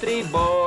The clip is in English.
tribo.